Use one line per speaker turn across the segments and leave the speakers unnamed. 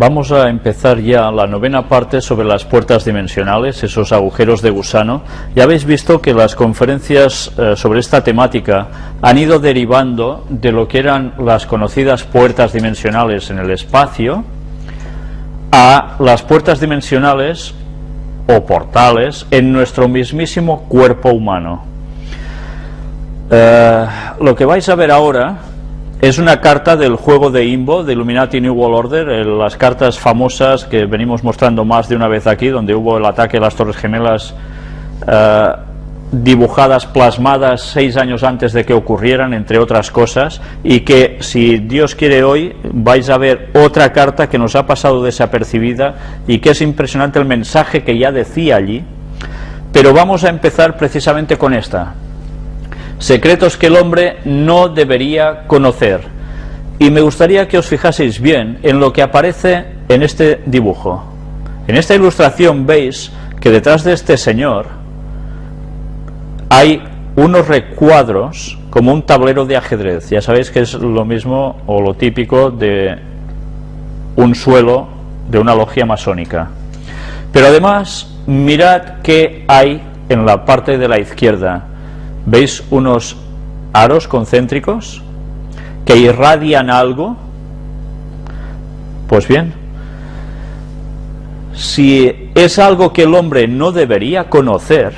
Vamos a empezar ya la novena parte sobre las puertas dimensionales, esos agujeros de gusano. Ya habéis visto que las conferencias eh, sobre esta temática han ido derivando de lo que eran las conocidas puertas dimensionales en el espacio a las puertas dimensionales o portales en nuestro mismísimo cuerpo humano. Eh, lo que vais a ver ahora es una carta del juego de Imbo, de Illuminati New World Order, las cartas famosas que venimos mostrando más de una vez aquí, donde hubo el ataque a las Torres Gemelas eh, dibujadas, plasmadas seis años antes de que ocurrieran, entre otras cosas, y que si Dios quiere hoy vais a ver otra carta que nos ha pasado desapercibida y que es impresionante el mensaje que ya decía allí, pero vamos a empezar precisamente con esta, secretos que el hombre no debería conocer. Y me gustaría que os fijaseis bien en lo que aparece en este dibujo. En esta ilustración veis que detrás de este señor hay unos recuadros como un tablero de ajedrez. Ya sabéis que es lo mismo o lo típico de un suelo de una logia masónica. Pero además, mirad qué hay en la parte de la izquierda. ¿Veis unos aros concéntricos que irradian algo? Pues bien, si es algo que el hombre no debería conocer,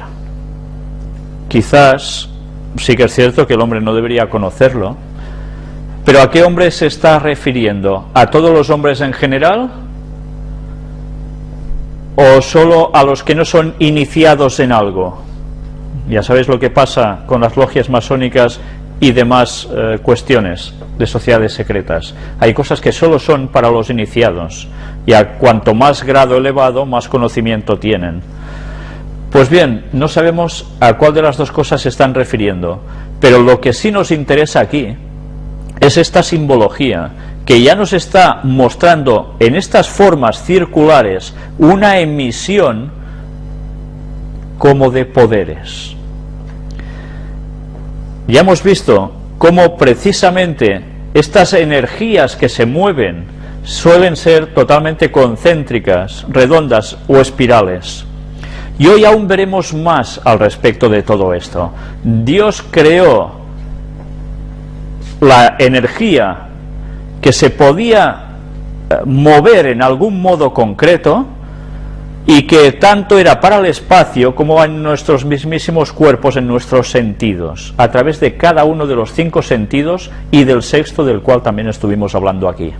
quizás sí que es cierto que el hombre no debería conocerlo, pero ¿a qué hombre se está refiriendo? ¿A todos los hombres en general? ¿O solo a los que no son iniciados en algo? Ya sabéis lo que pasa con las logias masónicas y demás eh, cuestiones de sociedades secretas. Hay cosas que solo son para los iniciados y a cuanto más grado elevado, más conocimiento tienen. Pues bien, no sabemos a cuál de las dos cosas se están refiriendo, pero lo que sí nos interesa aquí es esta simbología que ya nos está mostrando en estas formas circulares una emisión como de poderes. Ya hemos visto cómo precisamente estas energías que se mueven suelen ser totalmente concéntricas, redondas o espirales. Y hoy aún veremos más al respecto de todo esto. Dios creó la energía que se podía eh, mover en algún modo concreto, y que tanto era para el espacio como en nuestros mismísimos cuerpos, en nuestros sentidos, a través de cada uno de los cinco sentidos y del sexto del cual también estuvimos hablando aquí.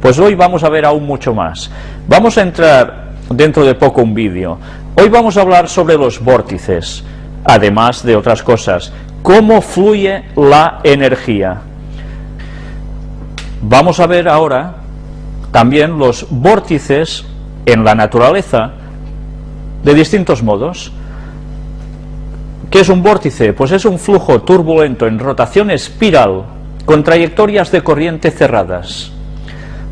Pues hoy vamos a ver aún mucho más. Vamos a entrar dentro de poco un vídeo. Hoy vamos a hablar sobre los vórtices, además de otras cosas. Cómo fluye la energía. Vamos a ver ahora también los vórtices en la naturaleza de distintos modos. ¿Qué es un vórtice? Pues es un flujo turbulento en rotación espiral con trayectorias de corriente cerradas.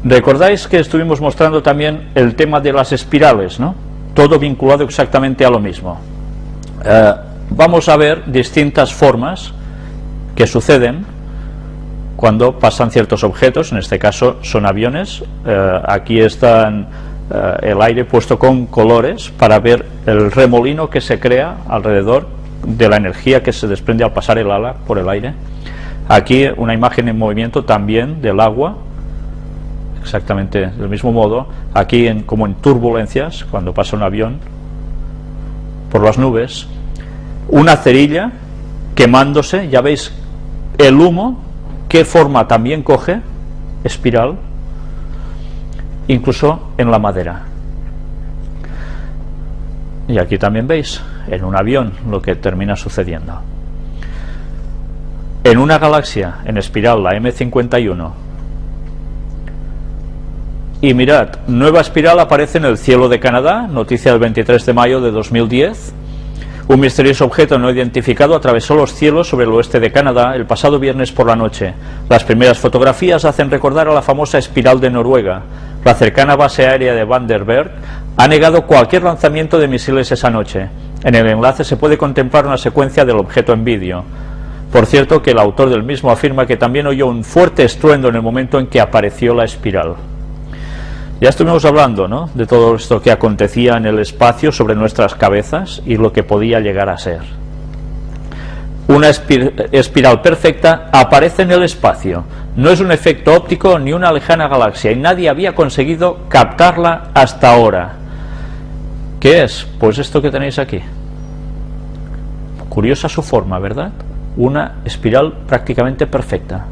Recordáis que estuvimos mostrando también el tema de las espirales, ¿no? Todo vinculado exactamente a lo mismo. Eh, vamos a ver distintas formas que suceden cuando pasan ciertos objetos, en este caso son aviones, eh, aquí están eh, el aire puesto con colores para ver el remolino que se crea alrededor de la energía que se desprende al pasar el ala por el aire. Aquí una imagen en movimiento también del agua, exactamente del mismo modo, aquí como en turbulencias, cuando pasa un avión por las nubes, una cerilla quemándose, ya veis el humo, qué forma también coge, espiral, incluso en la madera. Y aquí también veis, en un avión, lo que termina sucediendo. En una galaxia en espiral, la M51, y mirad, nueva espiral aparece en el cielo de Canadá, noticia del 23 de mayo de 2010. Un misterioso objeto no identificado atravesó los cielos sobre el oeste de Canadá el pasado viernes por la noche. Las primeras fotografías hacen recordar a la famosa espiral de Noruega, la cercana base aérea de Vandenberg ha negado cualquier lanzamiento de misiles esa noche. En el enlace se puede contemplar una secuencia del objeto en vídeo. Por cierto que el autor del mismo afirma que también oyó un fuerte estruendo en el momento en que apareció la espiral. Ya estuvimos hablando ¿no? de todo esto que acontecía en el espacio sobre nuestras cabezas y lo que podía llegar a ser. Una espiral perfecta aparece en el espacio, no es un efecto óptico ni una lejana galaxia y nadie había conseguido captarla hasta ahora. ¿Qué es? Pues esto que tenéis aquí. Curiosa su forma, ¿verdad? Una espiral prácticamente perfecta.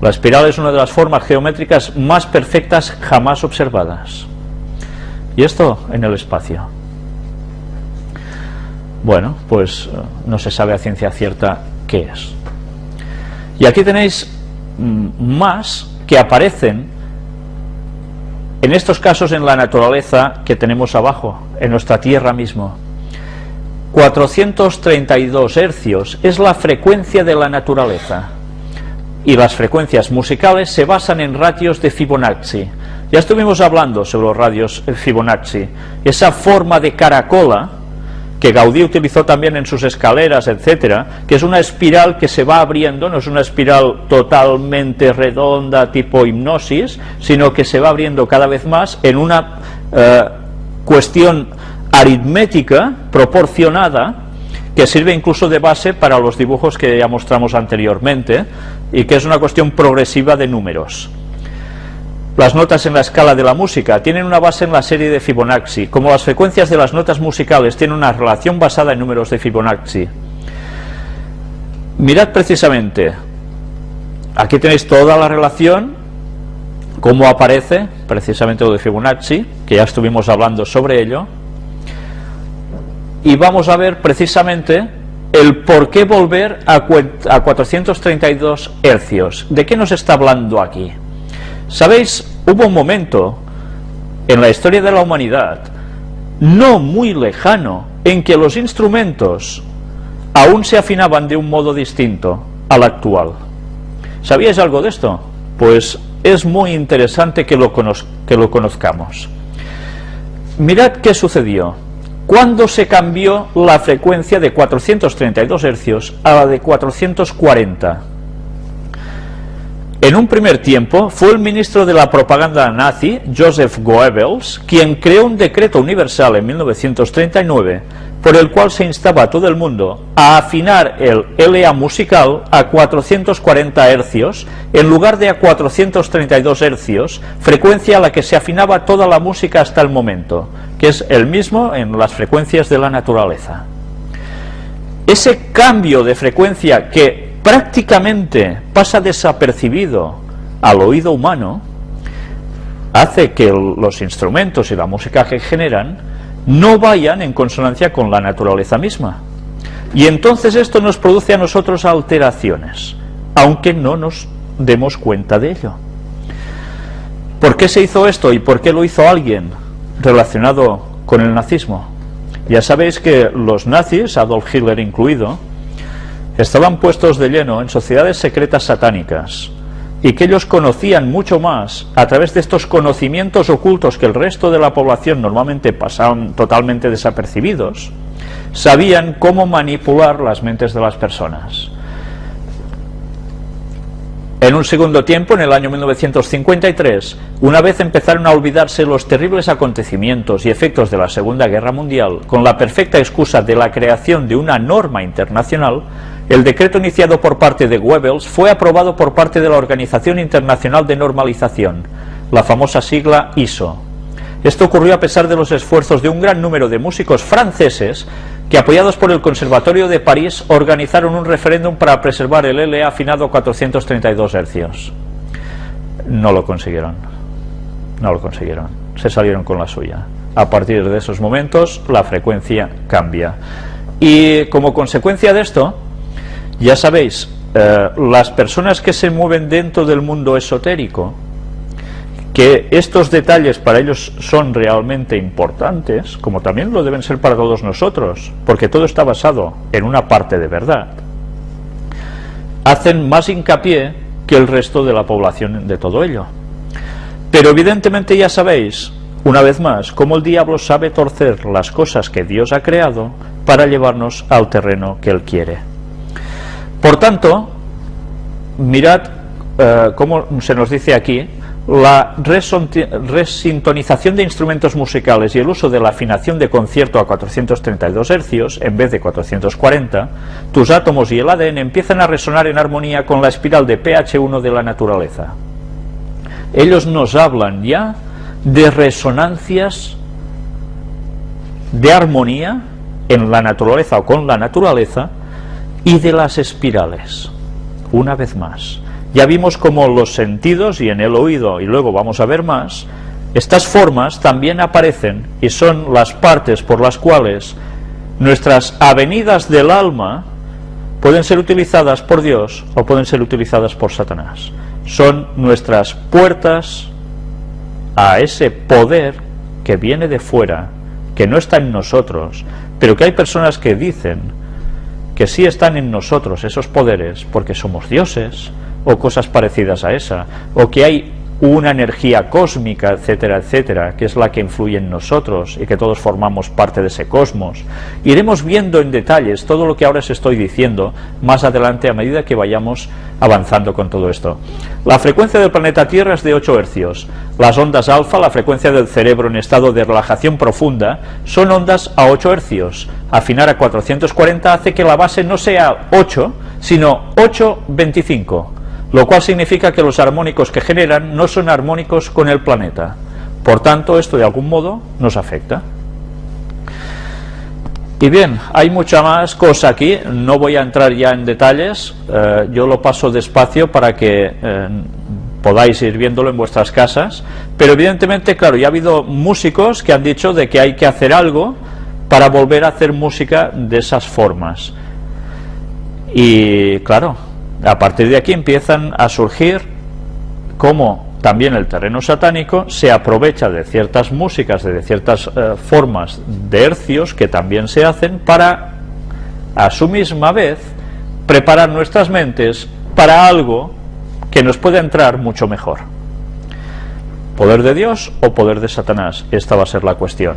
La espiral es una de las formas geométricas más perfectas jamás observadas. Y esto en el espacio. Bueno, pues eh, no se sabe a ciencia cierta qué es. Y aquí tenéis mm, más que aparecen en estos casos en la naturaleza que tenemos abajo, en nuestra Tierra mismo. 432 hercios es la frecuencia de la naturaleza y las frecuencias musicales se basan en ratios de Fibonacci. Ya estuvimos hablando sobre los radios Fibonacci, esa forma de caracola que Gaudí utilizó también en sus escaleras, etcétera, que es una espiral que se va abriendo, no es una espiral totalmente redonda tipo hipnosis, sino que se va abriendo cada vez más en una eh, cuestión aritmética proporcionada que sirve incluso de base para los dibujos que ya mostramos anteriormente y que es una cuestión progresiva de números. Las notas en la escala de la música tienen una base en la serie de Fibonacci, como las frecuencias de las notas musicales tienen una relación basada en números de Fibonacci. Mirad precisamente, aquí tenéis toda la relación, cómo aparece precisamente lo de Fibonacci, que ya estuvimos hablando sobre ello, y vamos a ver precisamente el por qué volver a, 432 hercios. ¿De qué nos está hablando aquí? Sabéis, hubo un momento en la historia de la humanidad, no muy lejano, en que los instrumentos aún se afinaban de un modo distinto al actual. ¿Sabíais algo de esto? Pues es muy interesante que lo, que lo conozcamos. Mirad qué sucedió cuando se cambió la frecuencia de 432 hercios a la de 440. En un primer tiempo fue el ministro de la propaganda nazi, Joseph Goebbels, quien creó un decreto universal en 1939 por el cual se instaba a todo el mundo a afinar el LA musical a 440 hercios en lugar de a 432 hercios, frecuencia a la que se afinaba toda la música hasta el momento que es el mismo en las frecuencias de la naturaleza. Ese cambio de frecuencia que prácticamente pasa desapercibido al oído humano, hace que los instrumentos y la música que generan no vayan en consonancia con la naturaleza misma. Y entonces esto nos produce a nosotros alteraciones, aunque no nos demos cuenta de ello. ¿Por qué se hizo esto y por qué lo hizo alguien? Relacionado con el nazismo. Ya sabéis que los nazis, Adolf Hitler incluido, estaban puestos de lleno en sociedades secretas satánicas y que ellos conocían mucho más a través de estos conocimientos ocultos que el resto de la población normalmente pasaban totalmente desapercibidos, sabían cómo manipular las mentes de las personas. En un segundo tiempo, en el año 1953, una vez empezaron a olvidarse los terribles acontecimientos y efectos de la Segunda Guerra Mundial, con la perfecta excusa de la creación de una norma internacional, el decreto iniciado por parte de Goebbels fue aprobado por parte de la Organización Internacional de Normalización, la famosa sigla ISO. Esto ocurrió a pesar de los esfuerzos de un gran número de músicos franceses que apoyados por el Conservatorio de París organizaron un referéndum para preservar el LA afinado a 432 hercios. No lo consiguieron, no lo consiguieron, se salieron con la suya. A partir de esos momentos la frecuencia cambia. Y como consecuencia de esto, ya sabéis, eh, las personas que se mueven dentro del mundo esotérico, que estos detalles para ellos son realmente importantes, como también lo deben ser para todos nosotros, porque todo está basado en una parte de verdad, hacen más hincapié que el resto de la población de todo ello. Pero evidentemente ya sabéis, una vez más, cómo el diablo sabe torcer las cosas que Dios ha creado para llevarnos al terreno que Él quiere. Por tanto, mirad eh, cómo se nos dice aquí, la resintonización de instrumentos musicales y el uso de la afinación de concierto a 432 Hz en vez de 440, tus átomos y el ADN empiezan a resonar en armonía con la espiral de pH1 de la naturaleza. Ellos nos hablan ya de resonancias de armonía en la naturaleza o con la naturaleza y de las espirales. Una vez más, ya vimos como los sentidos y en el oído, y luego vamos a ver más, estas formas también aparecen y son las partes por las cuales nuestras avenidas del alma pueden ser utilizadas por Dios o pueden ser utilizadas por Satanás. Son nuestras puertas a ese poder que viene de fuera, que no está en nosotros, pero que hay personas que dicen que sí están en nosotros esos poderes porque somos dioses, o cosas parecidas a esa, o que hay una energía cósmica, etcétera, etcétera, que es la que influye en nosotros y que todos formamos parte de ese cosmos. Iremos viendo en detalles todo lo que ahora os estoy diciendo más adelante a medida que vayamos avanzando con todo esto. La frecuencia del planeta Tierra es de 8 hercios. Las ondas alfa, la frecuencia del cerebro en estado de relajación profunda, son ondas a 8 hercios. Afinar a 440 hace que la base no sea 8, sino 825 lo cual significa que los armónicos que generan no son armónicos con el planeta. Por tanto, esto de algún modo nos afecta. Y bien, hay mucha más cosa aquí, no voy a entrar ya en detalles, eh, yo lo paso despacio para que eh, podáis ir viéndolo en vuestras casas, pero evidentemente, claro, ya ha habido músicos que han dicho de que hay que hacer algo para volver a hacer música de esas formas. Y claro, a partir de aquí empiezan a surgir cómo también el terreno satánico se aprovecha de ciertas músicas, de ciertas eh, formas de hercios que también se hacen para, a su misma vez, preparar nuestras mentes para algo que nos puede entrar mucho mejor. ¿Poder de Dios o poder de Satanás? Esta va a ser la cuestión.